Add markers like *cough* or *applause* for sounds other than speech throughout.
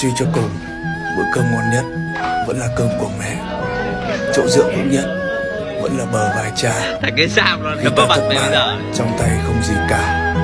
Suy cho cùng, bữa cơm ngon nhất vẫn là cơm của mẹ. Chỗ dựa vững nhất vẫn là bờ vai cha. Cái sao nó đấm vào mặt bây giờ Trong tay không gì cả.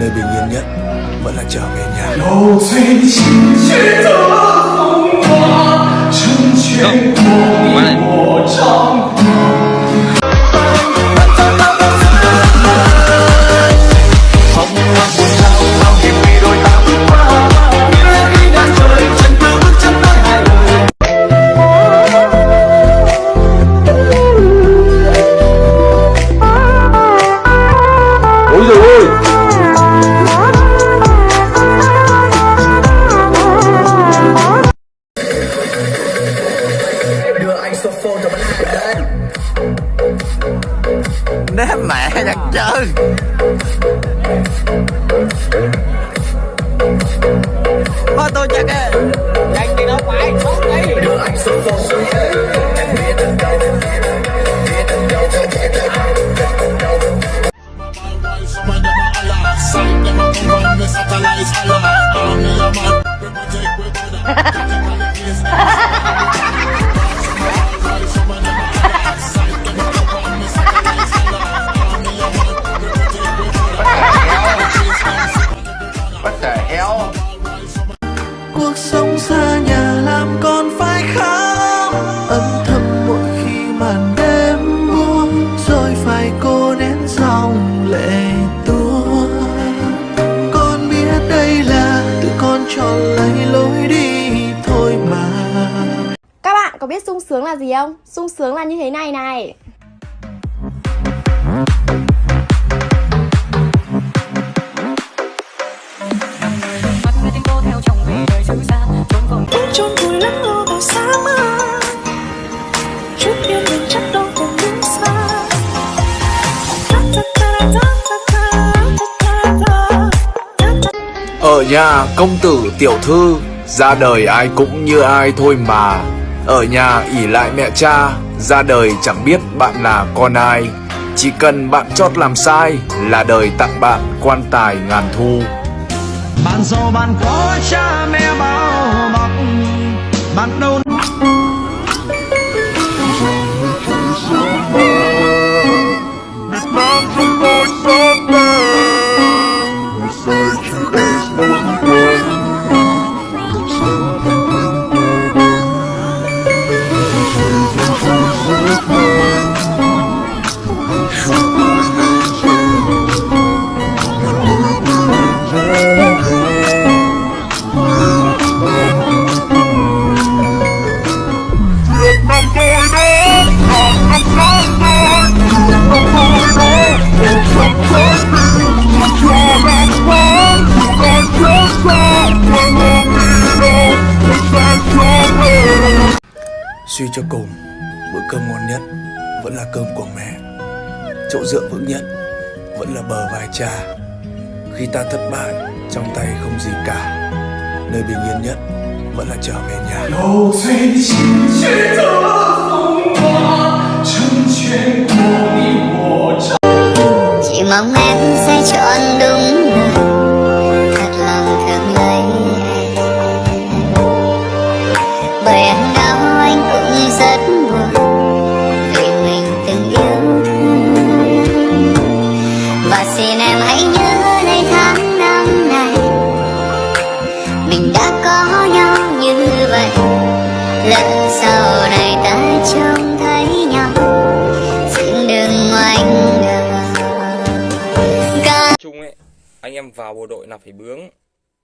Nơi bình yên nhất vẫn là trở về nhà. Không, mà lại đế mẹ nhặt chơi Thôi tôi chắc ờ, á Đang đi nó phải xuống đi Ha ha ha! biết sung sướng là gì không? Sung sướng là như thế này này. Ở nhà công tử tiểu thư ra đời ai cũng như ai thôi mà ở nhà ỉ lại mẹ cha, Ra đời chẳng biết bạn là con ai. Chỉ cần bạn chót làm sai Là đời tặng bạn quan tài ngàn thu. Bạn giàu, bạn có cha mẹ bao bọc, bạn đâu Suy cho cùng, bữa cơm ngon nhất vẫn là cơm của mẹ. Chỗ dựa vững nhất vẫn là bờ vai cha. Khi ta thất bại, trong tay không gì cả. Nơi bình yên nhất vẫn là trở về nhà. Mình đã có nhau như vậy. Lỡ sau này ta trông thấy nhau. Xin đừng ngoảnh đầu Ca chung ấy anh em vào bộ đội là phải bướng.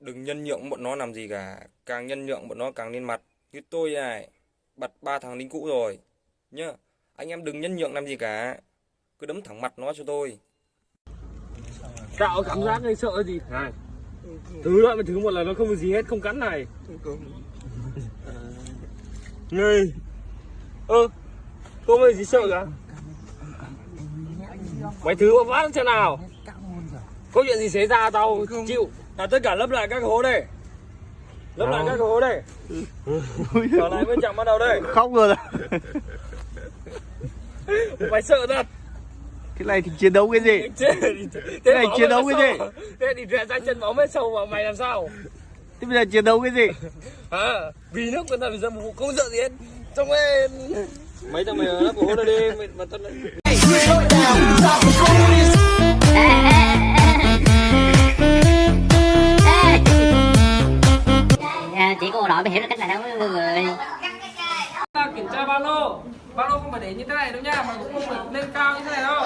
Đừng nhân nhượng bọn nó làm gì cả. Càng nhân nhượng bọn nó càng lên mặt. Như tôi này bật ba thằng lính cũ rồi nhá anh em đừng nhân nhượng làm gì cả. Cứ đấm thẳng mặt nó cho tôi. Tạo cảm giác gây sợ gì? Này thứ loại mà thứ một là nó không có gì hết không cắn này. Người ơ không có gì sợ cả? Mày thứ mà phát xem nào. Có chuyện gì xảy ra tao chịu. Là tất cả lấp lại các hố đây. Lấp lại các hố đây. Trở lại bên chạm ban đầu đây. Khóc rồi mày sợ thật Thế này thì chiến đấu cái gì? thế này chiến đấu mày cái sao? thế thì ra chân bóng hết sâu vào mày làm sao *laughs* Thế bây giờ chiến đấu cái gì? *laughs* à, vì nước người ta phải ra một không sợ gì hết trong em mấy thằng mày ở lớp của hôn đi mày mà tao À, chỉ cô nội mới hiểu được cách này đâu mọi người ta kiểm tra ba lô ba lô không phải để như thế này đâu nha mà cũng không phải lên cao như thế này đâu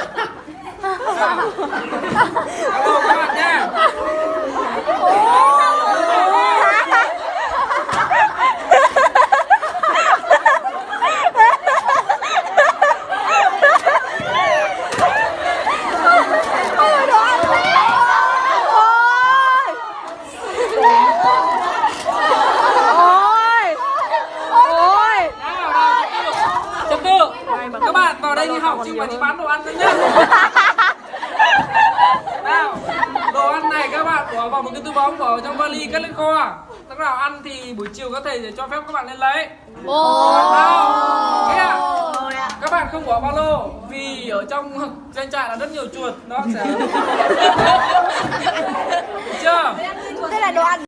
ba lô các bạn nha trật tự các bạn vào đây đi học chứ không phải đi bán đồ ăn nữa nhá nào đồ ăn này các bạn bỏ vào một cái túi bóng bỏ vào trong vali cất lên kho. Lúc nào ăn thì buổi chiều có thể để cho phép các bạn lên lấy. Ạ? các bạn không bỏ ba lô vì ở trong *laughs* doanh trại là rất nhiều chuột nó sẽ *laughs* chưa? Đây là đồ ăn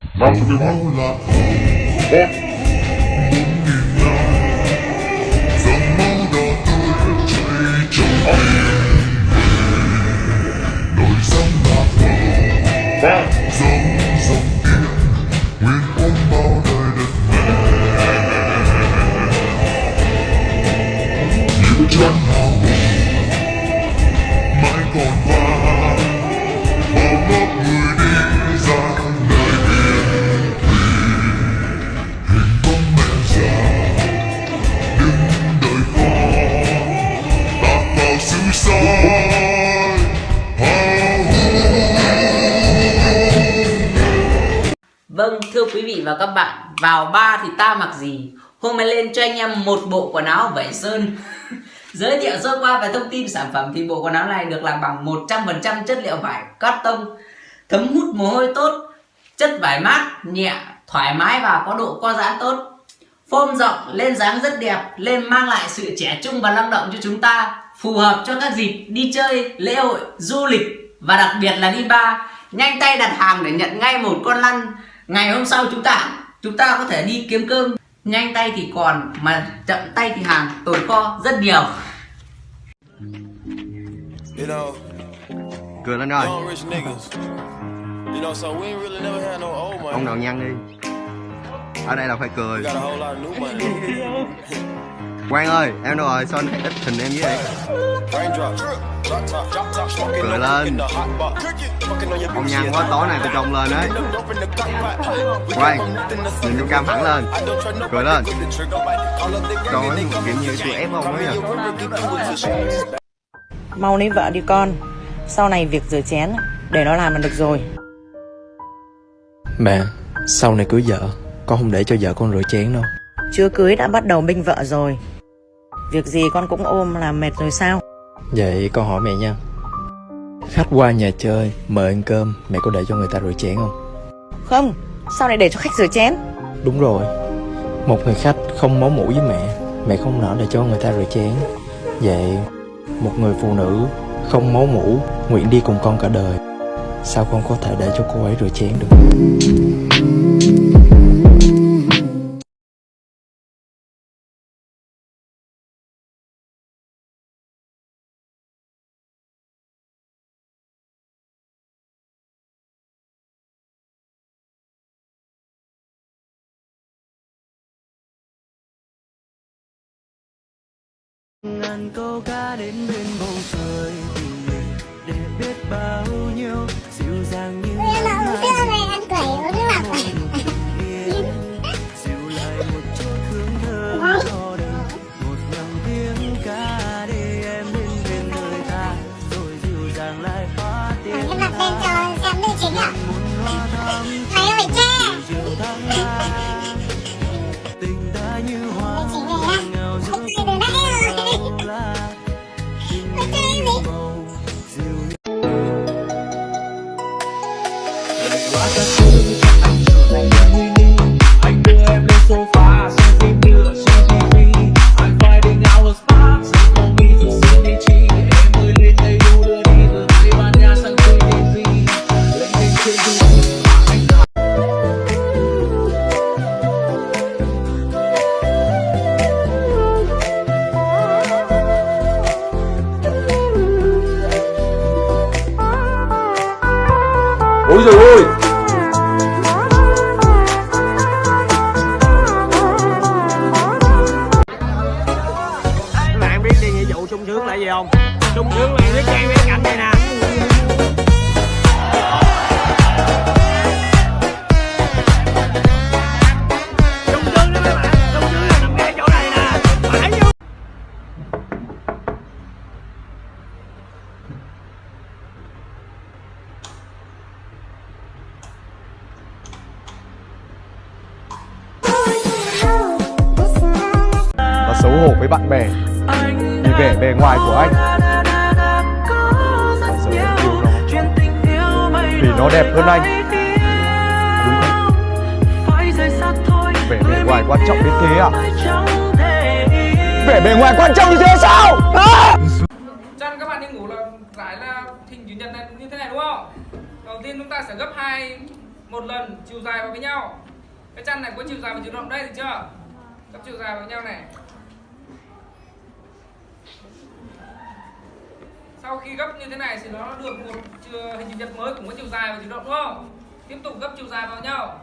vị và các bạn, vào ba thì ta mặc gì? Hôm nay lên cho anh em một bộ quần áo vải sơn. *laughs* Giới thiệu sơ qua về thông tin sản phẩm thì bộ quần áo này được làm bằng 100% chất liệu vải cotton, thấm hút mồ hôi tốt, chất vải mát, nhẹ, thoải mái và có độ co giãn tốt. Form rộng, lên dáng rất đẹp, lên mang lại sự trẻ trung và năng động cho chúng ta, phù hợp cho các dịp đi chơi, lễ hội, du lịch và đặc biệt là đi bar. Nhanh tay đặt hàng để nhận ngay một con lăn. Ngày hôm sau chúng ta chúng ta có thể đi kiếm cơm. Nhanh tay thì còn mà chậm tay thì hàng tồn kho rất nhiều. You know, Cười lên rồi young rich niggas. You know, so we ain't really never had no old money. Ông đầu nhăn đi Ở đây là phải cười. Quang ơi, em đâu rồi? Sao anh ít hình em với vậy? Cười lên. Ông nhăn quá tối nay tôi trông lên đấy. To nhìn vô cam hẳn lên. Cười lên. Ơi, they kiểu như tụi ép ông ấy à. Mau lấy vợ đi con. Sau này việc rửa chén Để nó làm là được rồi. Mẹ, sau này cưới vợ, con không để cho vợ con rửa chén đâu. Chưa cưới đã bắt đầu binh vợ rồi. Việc gì con cũng ôm là mệt rồi sao Vậy con hỏi mẹ nha. Khách qua nhà chơi, mời ăn cơm, mẹ có để cho người ta rửa chén không? Không Sao lại để cho khách rửa chén Đúng rồi. Một người khách không máu mủ với mẹ, mẹ không nỡ để cho người ta rửa chén. Vậy, một người phụ nữ không máu mủ, nguyện đi cùng con cả đời. Sao con có thể để cho cô ấy rửa chén được? Ngàn câu ca đến bên bầu trời tình mình để biết bao nhiêu dịu dàng như Em mà uống sữa này ăn quẩy uống nước lọc dịu lại một chút hương thơm cho đời. Một dòng tiếng ca để em đến bên đời ta. Rồi dịu dàng lại phá tiếng Em đặt lên cho xem nữ chính ạ. Hoa thắm Mày ơi che 어디서 오이! Bạn bè. Vì vẻ bề ngoài của anh. Và giờ em yêu nó. Vì nó đẹp hơn anh. Đúng không? Vẻ bề ngoài quan trọng đến thế à vẻ bề ngoài quan trọng như thế sao? À! chăn các bạn đi ngủ là giải là hình chữ nhật này như thế này đúng không? Đầu tiên chúng ta sẽ gấp hai, một lần, chiều dài vào với nhau. Cái chăn này có chiều dài và chiều rộng đây được chưa? Gấp chiều dài vào với nhau này. Sau khi gấp như thế này thì nó được một hình chữ nhật mới cũng có chiều dài và chiều rộng, đúng không? Tiếp tục gấp chiều dài vào nhau.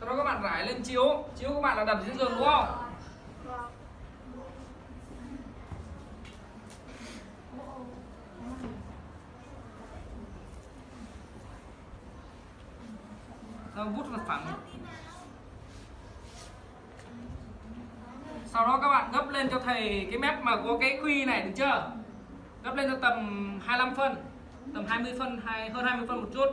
Sau đó các bạn rải lên chiếu. Chiếu các bạn là đặt trên giường, đúng không? Sau vút mặt phẳng sau đó các bạn gấp lên cho thầy cái mép mà có cái quy này, được chưa? Gấp lên cho tầm 25 phân, tầm 20 phân hay hơn 20 phân một chút.